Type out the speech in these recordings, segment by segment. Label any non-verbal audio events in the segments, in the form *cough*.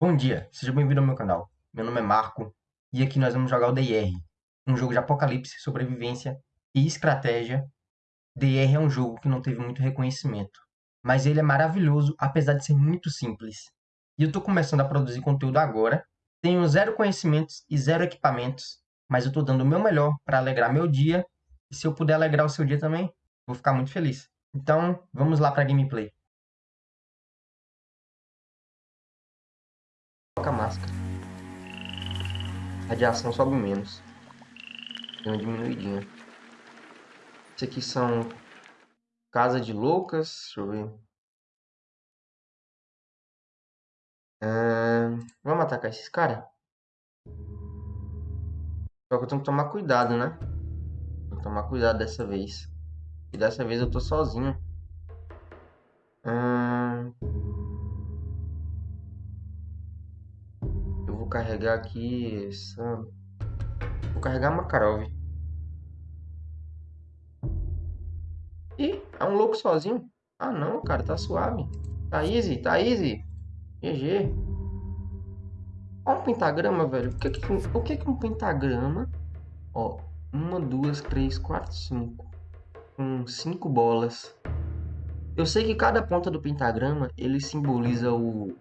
Bom dia, seja bem-vindo ao meu canal. Meu nome é Marco e aqui nós vamos jogar o DIR, um jogo de apocalipse, sobrevivência e estratégia. DIR é um jogo que não teve muito reconhecimento, mas ele é maravilhoso apesar de ser muito simples. E eu estou começando a produzir conteúdo agora, tenho zero conhecimentos e zero equipamentos, mas eu estou dando o meu melhor para alegrar meu dia e se eu puder alegrar o seu dia também, vou ficar muito feliz. Então, vamos lá para a gameplay. Coloca a máscara. Radiação sobe menos. Deu uma diminuidinha. Isso aqui são Casa de Loucas. Deixa eu ver. Ah, vamos atacar esses caras? Só que eu tenho que tomar cuidado, né? Tomar cuidado dessa vez. E dessa vez eu tô sozinho. Hum... vou carregar aqui essa... Vou carregar Makarov. Ih, é um louco sozinho. Ah não, cara, tá suave. Tá easy, tá easy. GG. Olha um pentagrama, velho. O que, que, o que, que um pentagrama? Ó, uma, duas, três, quatro, cinco com cinco bolas. Eu sei que cada ponta do pentagrama ele simboliza o,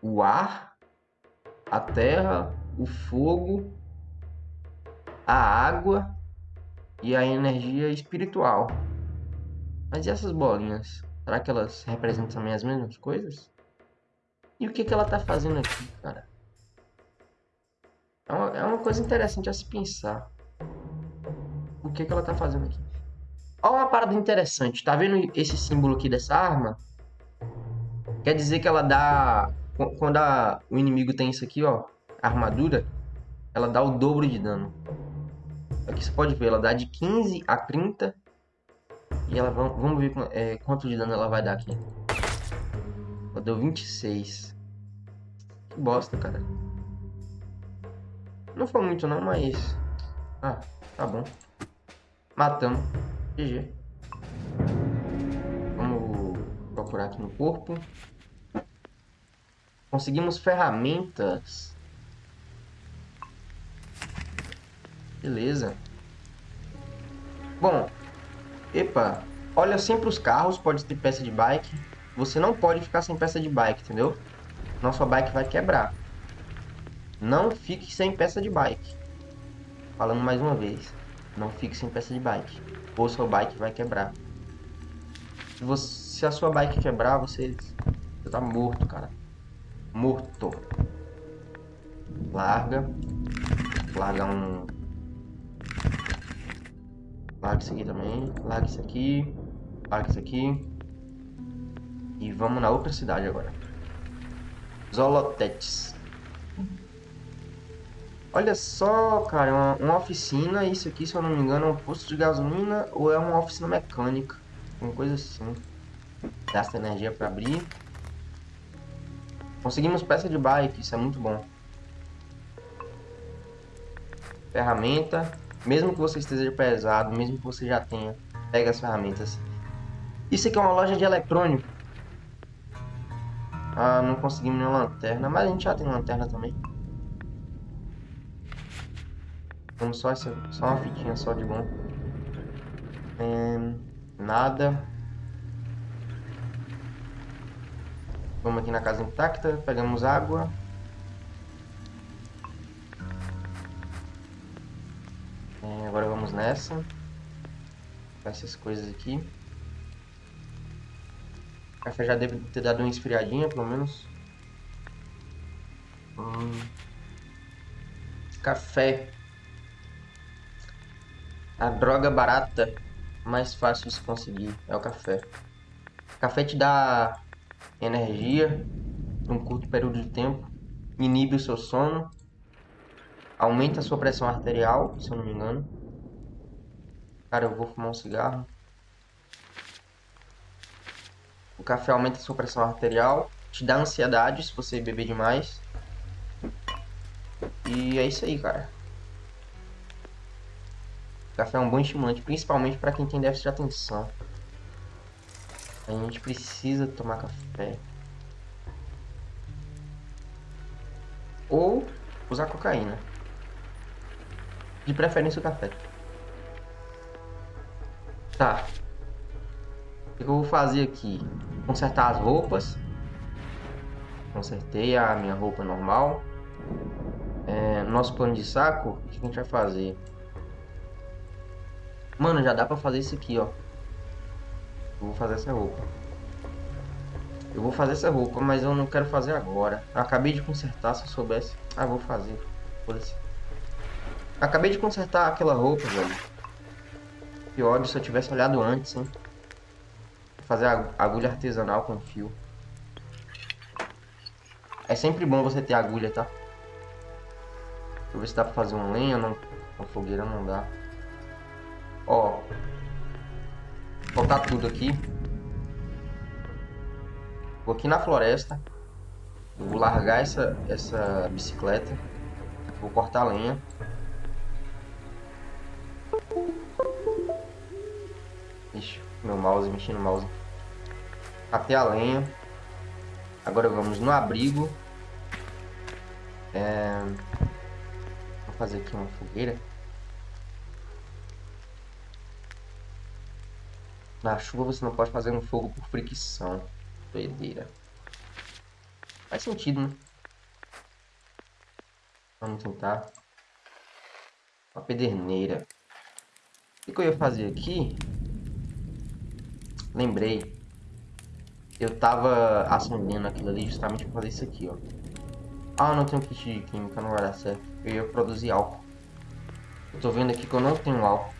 o ar, a terra, o fogo, a água e a energia espiritual. Mas e essas bolinhas? Será que elas representam também as mesmas coisas? E o que, que ela tá fazendo aqui, cara? É uma, é uma coisa interessante a se pensar. O que, que ela tá fazendo aqui? Olha uma parada interessante. Tá vendo esse símbolo aqui dessa arma? Quer dizer que ela dá... Quando a... o inimigo tem isso aqui, ó. armadura. Ela dá o dobro de dano. Aqui você pode ver. Ela dá de 15 a 30. E ela... Vamos ver é, quanto de dano ela vai dar aqui. Ela deu 26. Que bosta, cara. Não foi muito não, mas... Ah, tá bom. Matamos. GG. Vamos procurar aqui no corpo. Conseguimos ferramentas. Beleza. Bom. Epa. Olha sempre os carros. Pode ter peça de bike. Você não pode ficar sem peça de bike, entendeu? Nossa bike vai quebrar. Não fique sem peça de bike. Falando mais uma vez. Não fique sem peça de bike ou sua bike vai quebrar. Se, você, se a sua bike quebrar, você, você tá morto, cara. Morto. Larga. Larga um... Larga isso aqui também. Larga isso aqui. Larga isso aqui. E vamos na outra cidade agora. Zolotetes. Olha só, cara, uma, uma, oficina, isso aqui, se eu não me engano, é um posto de gasolina ou é uma oficina mecânica. Uma coisa assim. Gasta energia para abrir. Conseguimos peça de bike, isso é muito bom. Ferramenta. Mesmo que você esteja pesado, mesmo que você já tenha, pega as ferramentas. Isso aqui é uma loja de eletrônico. Ah, não conseguimos nenhuma lanterna, mas a gente já tem lanterna também. Vamos só, essa, só uma fitinha só de bom. É, nada. Vamos aqui na casa intacta, pegamos água. É, agora vamos nessa. Essas coisas aqui. O café já deve ter dado uma esfriadinha, pelo menos. Hum. Café. A droga barata mais fácil de se conseguir é o café. Café te dá energia por um curto período de tempo, inibe o seu sono, aumenta a sua pressão arterial, se eu não me engano. Cara, eu vou fumar um cigarro. O café aumenta a sua pressão arterial, te dá ansiedade se você beber demais. E é isso aí, cara. Café é um bom estimulante, principalmente para quem tem déficit de atenção. A gente precisa tomar café. Ou usar cocaína. De preferência o café. Tá. O que eu vou fazer aqui? Consertar as roupas. Consertei a minha roupa normal. É, nosso pano de saco, o que a gente vai fazer? Mano, já dá pra fazer isso aqui, ó. Vou fazer essa roupa. Eu vou fazer essa roupa, mas eu não quero fazer agora. Eu acabei de consertar, se eu soubesse. Ah, vou fazer. Foda-se. Acabei de consertar aquela roupa, velho. Ódio se eu tivesse olhado antes, hein. Fazer agulha artesanal com fio. É sempre bom você ter agulha, tá? Deixa eu ver se dá pra fazer um lenha, não. Uma fogueira não dá. Ó. Vou botar tudo aqui. Vou aqui na floresta. Eu vou largar essa, essa bicicleta. Vou cortar lenha. Ixi, meu mouse, mexendo no mouse. Até a lenha. Agora vamos no abrigo. É... Vou fazer aqui uma fogueira. Na chuva você não pode fazer um fogo por fricção. Doideira. Faz sentido, né? Vamos tentar. Uma pederneira. O que eu ia fazer aqui? Lembrei. Eu tava acendendo aquilo ali justamente para fazer isso aqui, ó. Ah, não tenho kit de química, não vai dar certo. Eu ia produzir álcool. Eu tô vendo aqui que eu não tenho álcool.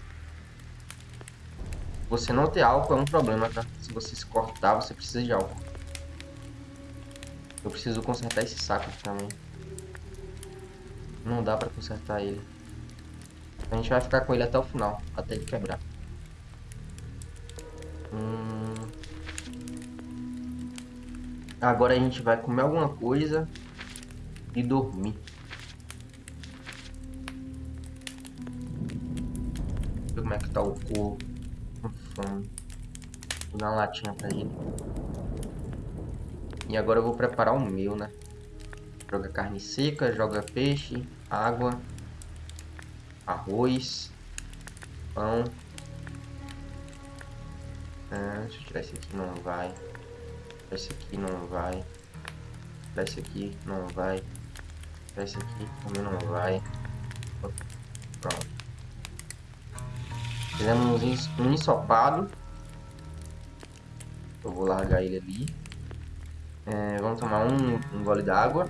Você não ter álcool é um problema, tá? Se você se cortar, você precisa de álcool. Eu preciso consertar esse saco aqui também. Não dá pra consertar ele. A gente vai ficar com ele até o final, até ele quebrar. Hum... Agora a gente vai comer alguma coisa e dormir. Como é que tá o corpo? Vou dar uma latinha pra ele. E agora eu vou preparar o meu, né? Joga carne seca, joga peixe, água, arroz, pão. Ah, deixa eu tirar esse aqui, não vai. Esse aqui não vai. Esse aqui não vai. Esse aqui também não vai. Pronto. Fizemos um ensopado. Eu vou largar ele ali. É, vamos tomar um, um gole d'água.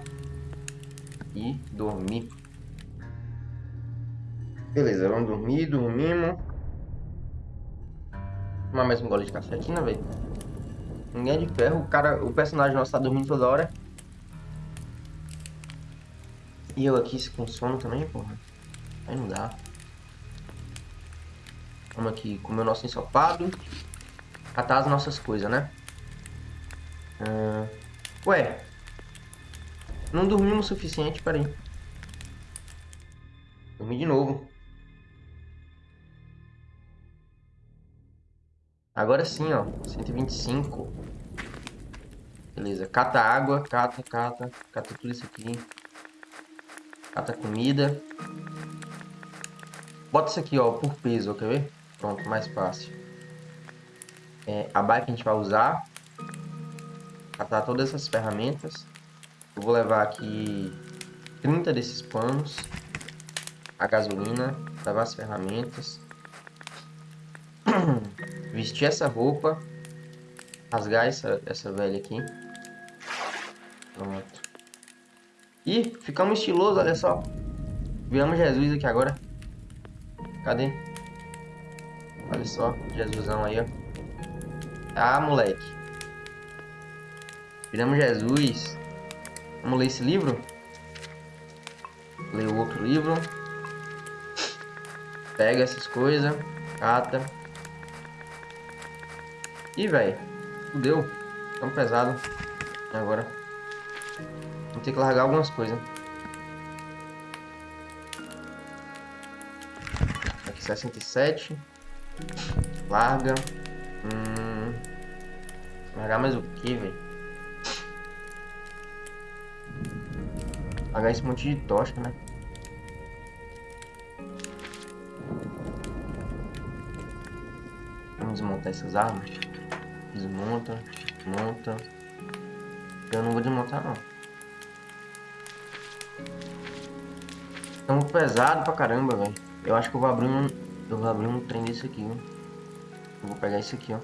E dormir. Beleza, vamos dormir, dormimos. Tomar mais um gole de aqui, né, velho? Ninguém é de ferro. O, cara, o personagem nosso tá dormindo toda hora. E eu aqui com sono também, porra. Aí não dá. Vamos aqui comer o nosso ensopado. Catar as nossas coisas, né? Uh, ué. Não dormimos o suficiente, peraí. Dormi de novo. Agora sim, ó. 125. Beleza. Cata água. Cata, cata. Cata tudo isso aqui. Cata comida. Bota isso aqui, ó, por peso, quer ver? Pronto, mais fácil. É, a bike a gente vai usar. Catar todas essas ferramentas. Eu vou levar aqui 30 desses panos. A gasolina. Levar as ferramentas. *clears throat* Vestir essa roupa. Rasgar essa, essa velha aqui. Pronto. E ficamos estilosos, olha só. Viramos Jesus aqui agora. Cadê? Olha só, Jesusão aí, ó. Ah, moleque. Viramos Jesus. Vamos ler esse livro? Ler o outro livro. Pega essas coisas. Cata. Ih, velho. Fudeu. Tão pesado. Agora. Vou ter que largar algumas coisas. Aqui 67. Larga. Hum... Largar mais o que, velho? Pagar esse monte de tocha, né? Vamos desmontar essas armas. Desmonta, monta. Eu não vou desmontar não. Tão pesado pra caramba, velho. Eu acho que eu vou abrir um. Eu vou abrir um trem desse aqui. Eu vou pegar esse aqui, ó.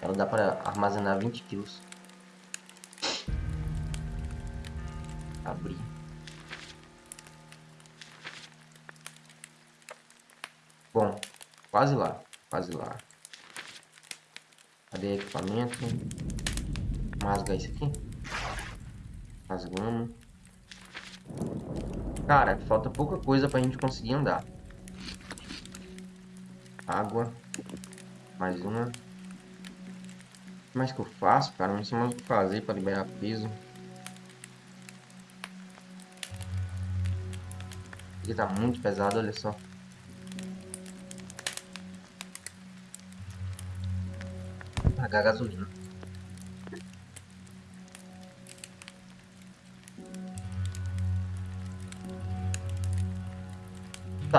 Ela dá para armazenar 20 quilos. Abrir. Bom, quase lá, quase lá. Cadê equipamento? Rasgar isso aqui. Rasgamos. Cara, falta pouca coisa pra gente conseguir andar. Água. Mais uma. O que mais que eu faço, cara? Não sei mais o que fazer para liberar peso. Aqui tá muito pesado, olha só. Pagar gasolina.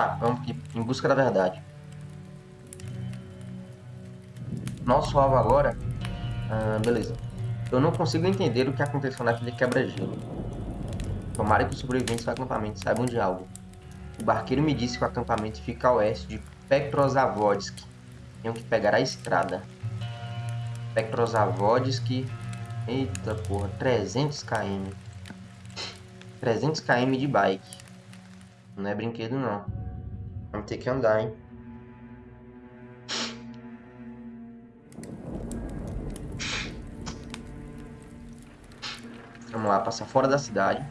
Tá, vamos aqui, em busca da verdade. Nosso alvo agora... Ah, beleza. Eu não consigo entender o que aconteceu naquele quebra-gelo. Tomara que os sobreviventes do acampamento saibam de algo. O barqueiro me disse que o acampamento fica a oeste de Petrozavodsk. Tenho que pegar a estrada. Petrozavodsk... Eita porra, 300 km. 300 km de bike. Não é brinquedo não. Vamos ter que andar, hein. Vamos lá, passar fora da cidade.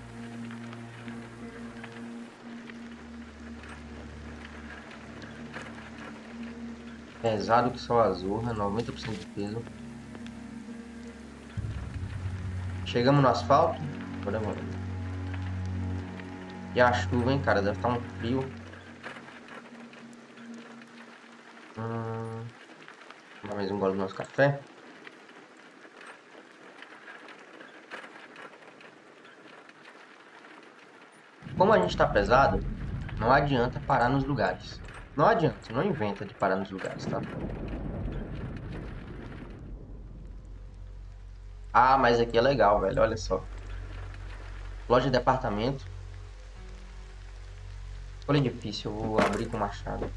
Pesado que só azurra, 90% de peso. Chegamos no asfalto. Agora vamos. E a chuva, hein, cara? Deve estar um frio. Hum... Mais um gole do nosso café. Como a gente está pesado, não adianta parar nos lugares. Não adianta, não inventa de parar nos lugares, tá? Ah, mas aqui é legal, velho, olha só. Loja de apartamento. Olha difícil, eu vou abrir com machado.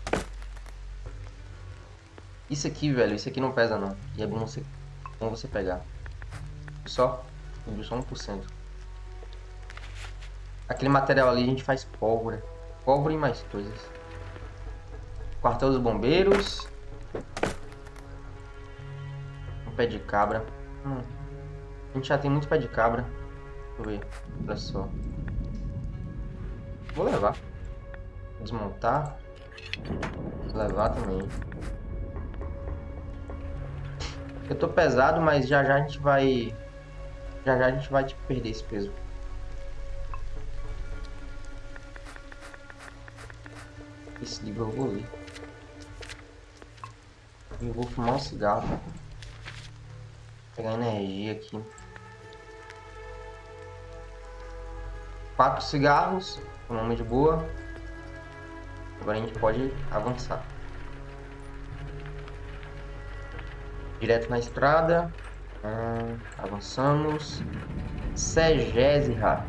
Isso aqui, velho, isso aqui não pesa não. E é bom você, bom você pegar. Só, só 1%. Aquele material ali a gente faz pólvora. Pólvora e mais coisas. Quartel dos bombeiros. Um pé de cabra. Hum. A gente já tem muito pé de cabra. Deixa eu ver. Olha só. Vou levar. Desmontar. Levar também. Eu tô pesado, mas já já a gente vai... Já já a gente vai tipo, perder esse peso. Esse livro eu vou ler. Eu vou fumar um cigarro. Pra pegar energia aqui. Quatro cigarros. Nome de boa. Agora a gente pode avançar. Direto na estrada. Hum, avançamos. Segésira.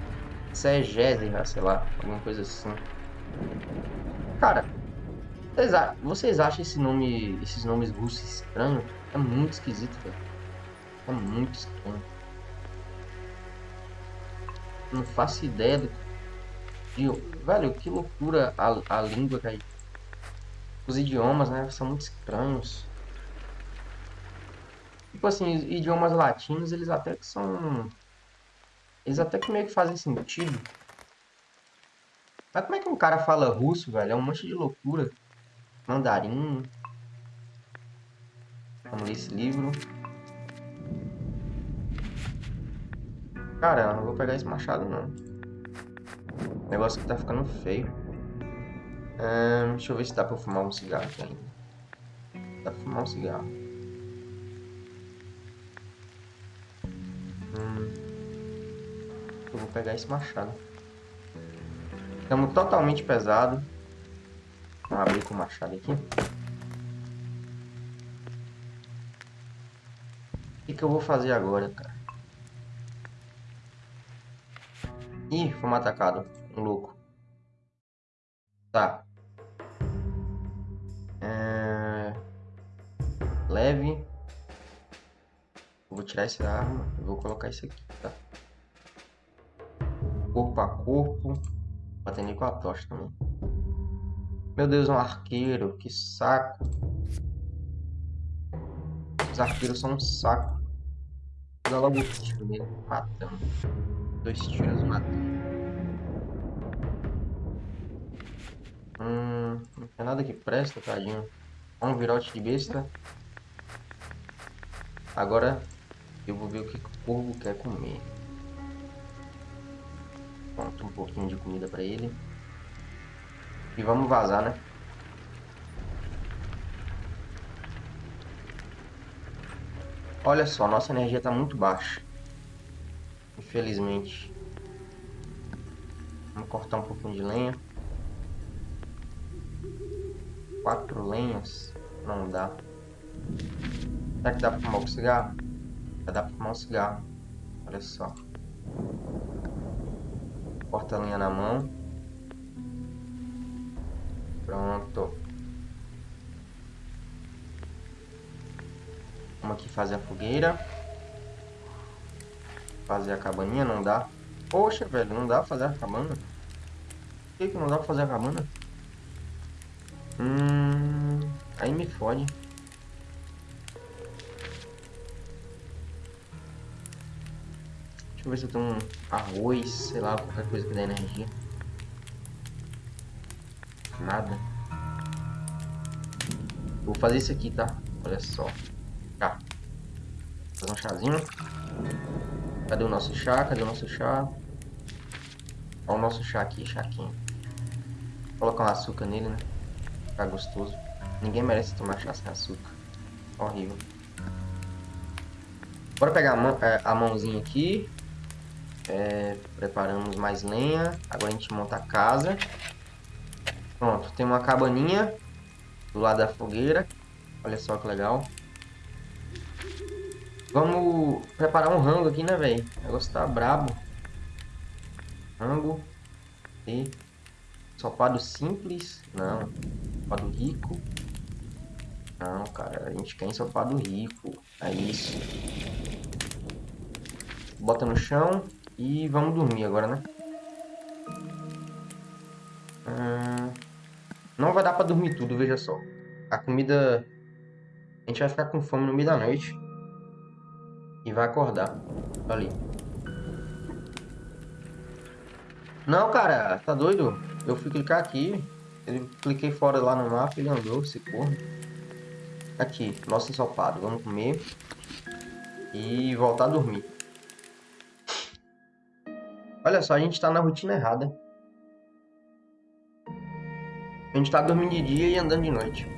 Segésira, sei lá. Alguma coisa assim. Cara, vocês acham esse nome, esses nomes russos estranhos? É muito esquisito, velho. É muito estranho. Não faço ideia do... De... Velho, que loucura a, a língua, cara. Os idiomas, né, são muito estranhos. Tipo assim, idiomas latinos, eles até que são... Eles até que meio que fazem sentido. Mas como é que um cara fala russo, velho? É um monte de loucura. Mandarim. Vamos ler esse livro. Cara, não vou pegar esse machado, não. O negócio aqui tá ficando feio. deixa eu ver se dá pra fumar um cigarro aqui ainda. Dá pra fumar um cigarro. Pegar esse machado. Estamos totalmente pesado. Vamos abrir com o machado aqui. O que, que eu vou fazer agora, cara? Ih, fomos atacados. Um louco. Tá. É... Leve. vou tirar essa arma. Eu vou colocar isso aqui, tá? Corpo a corpo. Batendo com a tocha também. Meu Deus, um arqueiro. Que saco. Os arqueiros são um saco. Dá logo o tiro nele, matando. Dois tiros matando. Hum, não tem nada que presta, tadinho. Um virote de besta. Agora eu vou ver o que o corvo quer comer. Pronto, um pouquinho de comida pra ele. E vamos vazar, né? Olha só, nossa energia está muito baixa. Infelizmente. Vamos cortar um pouquinho de lenha. Quatro lenhas? Não dá. Será que dá para fumar o cigarro? Dá para fumar um cigarro. Olha só. Corta a linha na mão. Pronto. Vamos aqui fazer a fogueira. Fazer a cabaninha, não dá. Poxa, velho, não dá fazer a cabana. Por que, que não dá pra fazer a cabana? Hum... Aí me fode. Deixa eu ver se eu tenho um arroz, sei lá, qualquer coisa que dê energia. Nada. Vou fazer isso aqui, tá? Olha só. Tá. Fazer um chazinho. Cadê o nosso chá? Cadê o nosso chá? Olha o nosso chá aqui, chaquinho. Vou colocar um açúcar nele, né? Ficar gostoso. Ninguém merece tomar chá sem açúcar. Horrível. Bora pegar a, mão, é, a mãozinha aqui. É, preparamos mais lenha. Agora a gente monta a casa. Pronto, tem uma cabaninha do lado da fogueira. Olha só que legal. Vamos preparar um rango aqui, né, velho? O negócio tá brabo. Rango. E sopado simples. Não. Sopado rico. Não, cara. A gente quer ensopado rico. É isso. Bota no chão. E vamos dormir agora, né? Hum, não vai dar pra dormir tudo, veja só. A comida... A gente vai ficar com fome no meio da noite. E vai acordar. Ali. Não, cara, tá doido? Eu fui clicar aqui. Eu cliquei fora lá no mapa ele andou, esse porra. Aqui, nosso ensopado. Vamos comer. E voltar a dormir. Olha só, a gente tá na rotina errada. A gente tá dormindo de dia e andando de noite.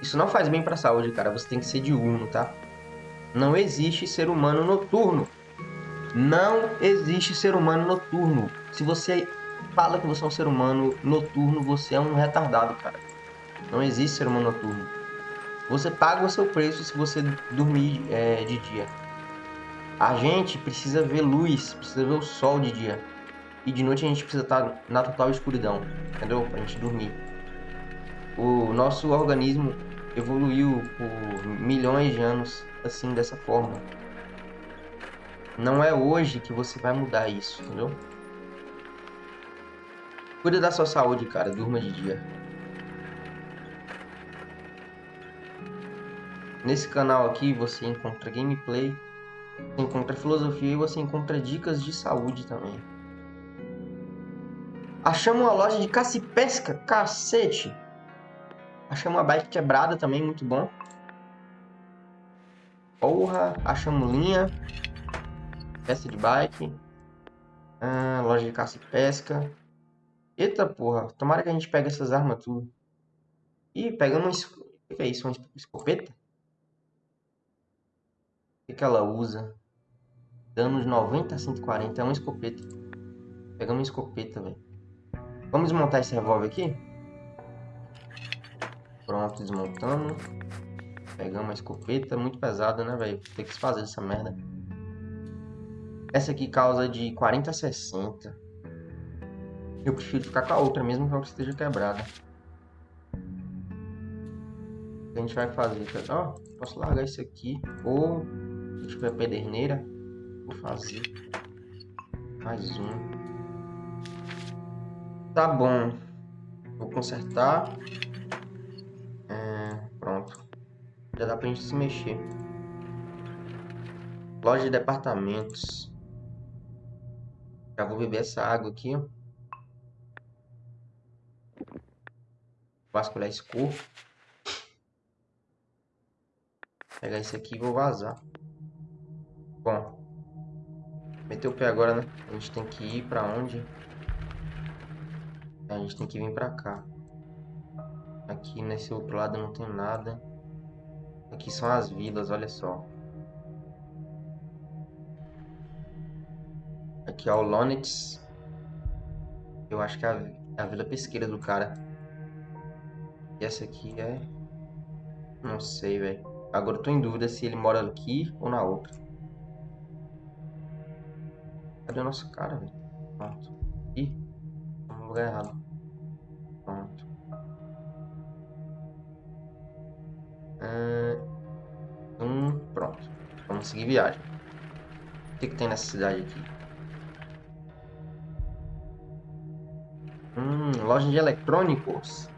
Isso não faz bem para a saúde, cara. Você tem que ser diurno, tá? Não existe ser humano noturno. Não existe ser humano noturno. Se você fala que você é um ser humano noturno, você é um retardado, cara. Não existe ser humano noturno. Você paga o seu preço se você dormir é, de dia. A gente precisa ver luz, precisa ver o sol de dia. E de noite a gente precisa estar na total escuridão, entendeu? Pra gente dormir. O nosso organismo evoluiu por milhões de anos assim, dessa forma. Não é hoje que você vai mudar isso, entendeu? Cuida da sua saúde, cara. Durma de dia. Nesse canal aqui você encontra gameplay, encontra filosofia e você encontra dicas de saúde também. Achamos uma loja de caça e pesca, cacete! Achamos uma bike quebrada também, muito bom. Porra, achamos linha. Peça de bike. Ah, loja de caça e pesca. Eita porra, tomara que a gente pegue essas armas tudo. Ih, pegamos... O que é isso? Uma escopeta? Que, que ela usa? Danos 90 a 140. É uma escopeta. Pegamos uma escopeta, velho. Vamos desmontar esse revólver aqui? Pronto, desmontamos. Pegamos a escopeta. Muito pesada, né, velho? Tem que se fazer essa merda. Essa aqui causa de 40 a 60. Eu prefiro ficar com a outra, mesmo que ela esteja quebrada. O que a gente vai fazer? Ó, oh, posso largar isso aqui. Ou, se tiver pederneira, vou fazer mais um. Tá bom. Vou consertar. É, pronto. Já dá pra gente se mexer. Loja de departamentos. Já vou beber essa água aqui, ó. Vasculhar esse corpo. Pegar esse aqui e vou vazar. Bom. Meteu o pé agora, né? A gente tem que ir pra onde? A gente tem que vir pra cá. Aqui nesse outro lado não tem nada. Aqui são as vilas, olha só. Aqui é o Lonix. Eu acho que é a, é a vila pesqueira do cara. E essa aqui é... Não sei, velho. Agora eu tô em dúvida se ele mora aqui ou na outra. Cadê o nosso cara, velho? Pronto. Ih, no lugar errado. Pronto. Hum, pronto. Vamos seguir viagem. O que, que tem nessa cidade aqui? Hum, loja de eletrônicos.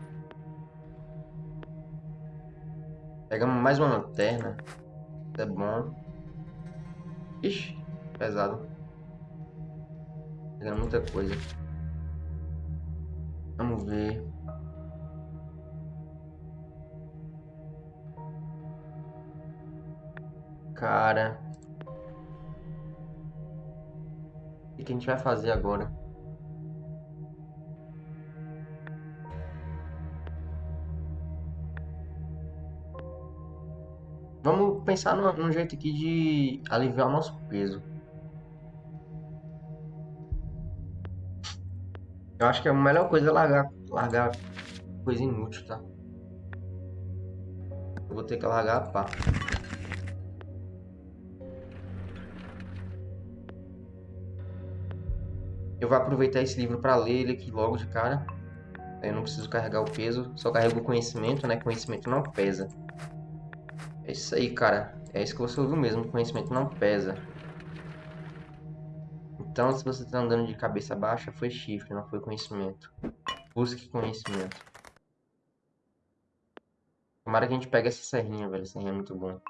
Pegamos mais uma lanterna. Isso é bom. Ixi, pesado. Pegando muita coisa. Vamos ver. Cara. O que a gente vai fazer agora? Vamos pensar num jeito aqui de aliviar o nosso peso. Eu acho que a melhor coisa é largar, largar coisa inútil, tá? Eu vou ter que largar a pá. Eu vou aproveitar esse livro para ler ele aqui logo de cara. Eu não preciso carregar o peso, só carrego o conhecimento, né? Conhecimento não pesa. É isso aí, cara. É isso que você ouviu mesmo, conhecimento não pesa. Então, se você está andando de cabeça baixa, foi chifre, não foi conhecimento. Busque conhecimento. Tomara que a gente pegue essa serrinha, velho. Essa serrinha é muito bom.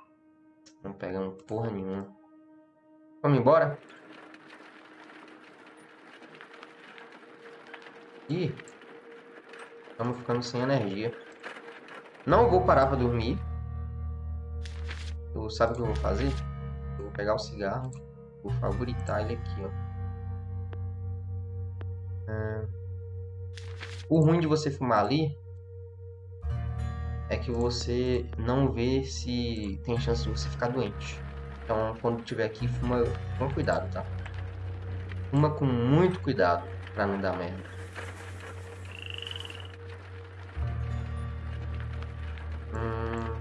Não pegamos porra nenhuma. Vamos embora? Ih. Estamos ficando sem energia. Não vou parar para dormir. Eu, sabe o que eu vou fazer? Eu vou pegar o cigarro. Vou favoritar ele aqui, ó. O ruim de você fumar ali é que você não vê se tem chance de você ficar doente. Então, quando tiver aqui, fuma com cuidado, tá? Fuma com muito cuidado para não dar merda. Hum...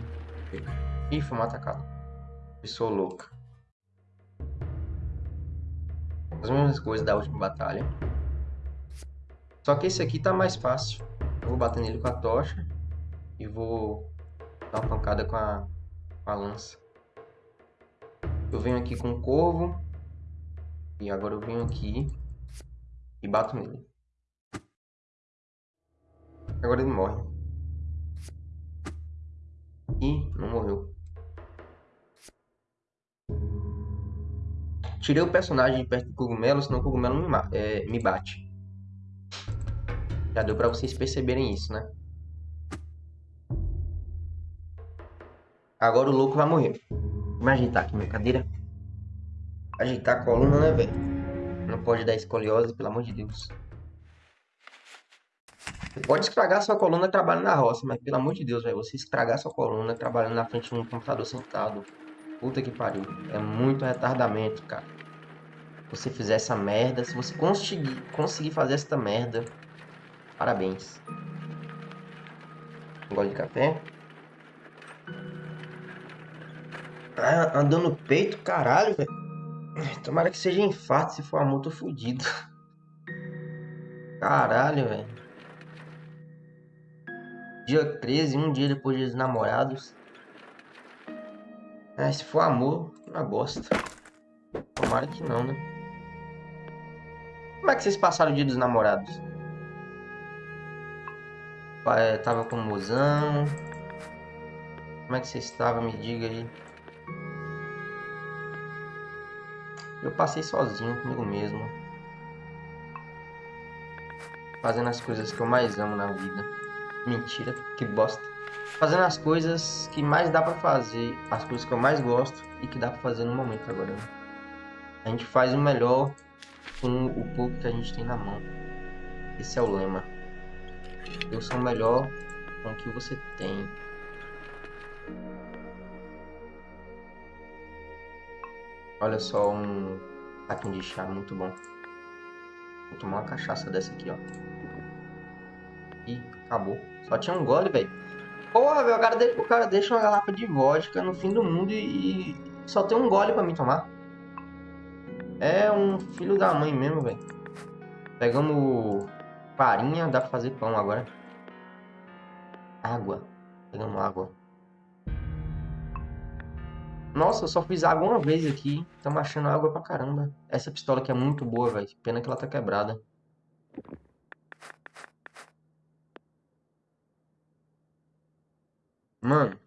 Ih, fumar atacado. Pessoa louca. As mesmas coisas da última batalha. Só que esse aqui tá mais fácil. Eu vou bater nele com a tocha. E vou dar uma pancada com a, com a lança. Eu venho aqui com o corvo. E agora eu venho aqui. E bato nele. Agora ele morre. Ih, não morreu. Tirei o personagem de perto do cogumelo, senão o cogumelo me, é, me bate. Já deu pra vocês perceberem isso, né? Agora o louco vai morrer. Vamos ajeitar aqui minha cadeira. Ajeitar a coluna, né, velho? Não pode dar escoliose, pelo amor de Deus. Você pode estragar sua coluna trabalhando na roça, mas pelo amor de Deus, velho, você estragar sua coluna trabalhando na frente de um computador sentado. Puta que pariu. É muito retardamento, cara. você fizer essa merda, se você conseguir, conseguir fazer essa merda, parabéns. Um gole de café. Ah, andando no peito, caralho, velho. Tomara que seja infarto, se for amor, tô fudido. Caralho, velho. Dia 13, um dia depois dos namorados. É, se for amor, uma bosta. Tomara que não, né? Como é que vocês passaram o dia dos namorados? É, tava com o mozão. Como é que vocês estavam? Me diga aí. Eu passei sozinho comigo mesmo. Fazendo as coisas que eu mais amo na vida. Mentira, que bosta. Fazendo as coisas que mais dá pra fazer. As coisas que eu mais gosto e que dá pra fazer no momento agora. Né? A gente faz o melhor com o pouco que a gente tem na mão. Esse é o lema. Eu sou melhor com o que você tem. Olha só um taquinho de chá muito bom. Vou tomar uma cachaça dessa aqui, ó. E acabou. Só tinha um gole, velho. Porra, velho, o cara, deixa, o cara deixa uma garrafa de vodka no fim do mundo e, e só tem um gole pra mim tomar. É um filho da mãe mesmo, velho. Pegamos farinha, dá pra fazer pão agora. Água. Pegamos água. Nossa, eu só fiz água uma vez aqui. Estamos achando água pra caramba. Essa pistola aqui é muito boa, velho. Pena que ela tá quebrada. Mano.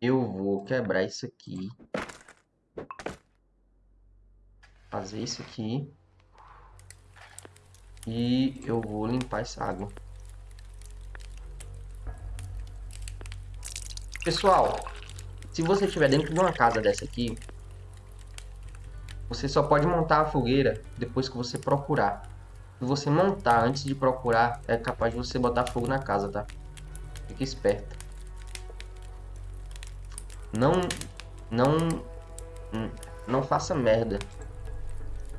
Eu vou quebrar isso aqui. Fazer isso aqui. E eu vou limpar essa água. Pessoal, se você estiver dentro de uma casa dessa aqui, você só pode montar a fogueira depois que você procurar. Se você montar antes de procurar, é capaz de você botar fogo na casa, tá? Fique esperto. Não, não, não faça merda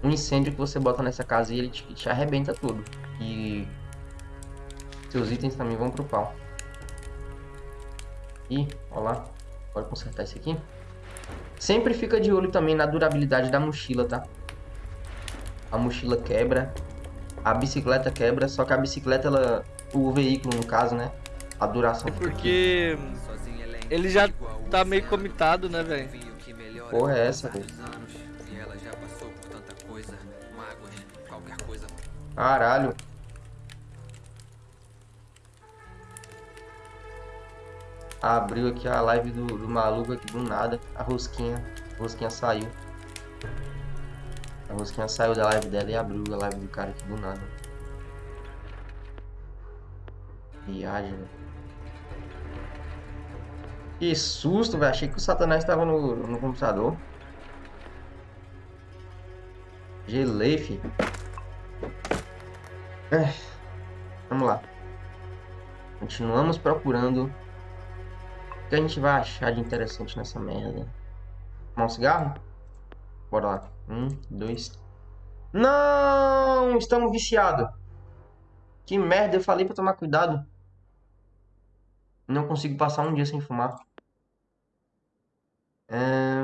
um incêndio que você bota nessa casa e ele te, te arrebenta tudo. E seus itens também vão pro pau. E, ó lá, pode consertar isso aqui. Sempre fica de olho também na durabilidade da mochila, tá? A mochila quebra, a bicicleta quebra, só que a bicicleta, ela, o veículo no caso, né? A duração é porque ele já tá meio comitado, né, velho? Porra é essa, velho? Caralho. Abriu aqui a live do, do maluco aqui do nada. A rosquinha. A rosquinha saiu. A rosquinha saiu da live dela e abriu a live do cara aqui do nada. Viagem, velho. Que susto, velho. Achei que o Satanás estava no, no computador. Gelei, filho. É. Vamos lá. Continuamos procurando o que a gente vai achar de interessante nessa merda. Tomar um cigarro? Bora lá. Um, dois. Não! Estamos viciados. Que merda, eu falei pra tomar cuidado. Não consigo passar um dia sem fumar. É...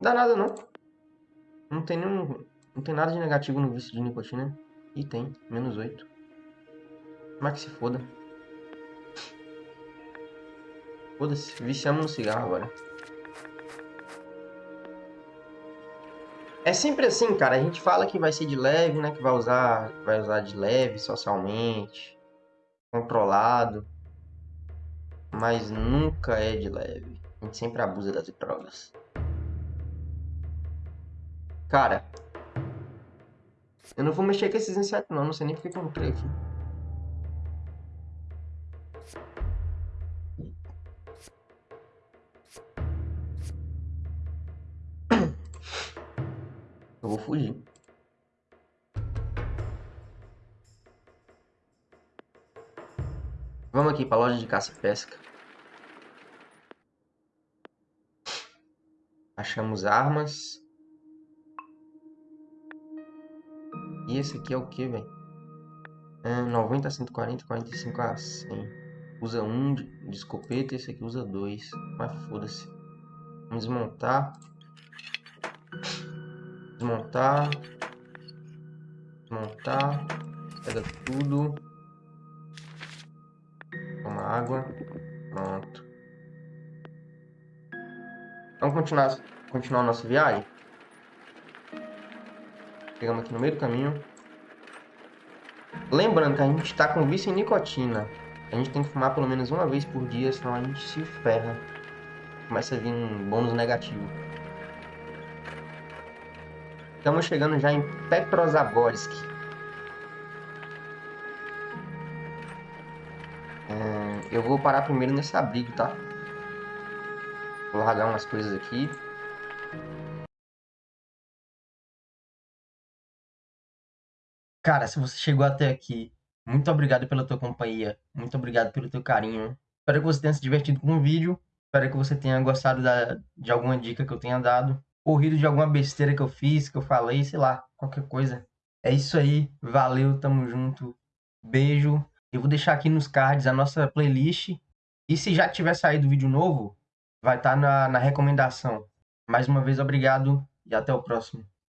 Dá nada não. Não tem nenhum... Não tem nada de negativo no vício de nicotina. E tem, menos 8. Mas que se foda. Foda-se, viciamos no cigarro agora. É sempre assim, cara. A gente fala que vai ser de leve, né? Que vai usar, vai usar de leve socialmente, controlado. Mas nunca é de leve. A gente sempre abusa das drogas. Cara, eu não vou mexer com esses insetos não, não sei nem porque entrei aqui. Eu vou fugir. Vamos aqui para a loja de caça e pesca. Achamos armas. E esse aqui é o que, velho? É, 90 a 140, 45 a 100. Usa um de, escopeta, esse aqui usa dois. Mas foda-se. Vamos desmontar. Desmontar. Desmontar. Pega tudo. Toma água. Pronto. Vamos continuar, continuar nossa viagem? Chegamos aqui no meio do caminho. Lembrando que a gente está com vício em nicotina. A gente tem que fumar pelo menos uma vez por dia, senão a gente se ferra. Começa a vir um bônus negativo. Estamos chegando já em Petrozavodsk. É, eu vou parar primeiro nesse abrigo, tá? Vou largar umas coisas aqui. Cara, se você chegou até aqui, muito obrigado pela tua companhia. Muito obrigado pelo teu carinho. Espero que você tenha se divertido com o vídeo. Espero que você tenha gostado da, de alguma dica que eu tenha dado. Corrido de alguma besteira que eu fiz, que eu falei, sei lá, qualquer coisa. É isso aí. Valeu, tamo junto. Beijo. Eu vou deixar aqui nos cards a nossa playlist. E se já tiver saído vídeo novo, vai estar tá na, na recomendação. Mais uma vez, obrigado e até o próximo.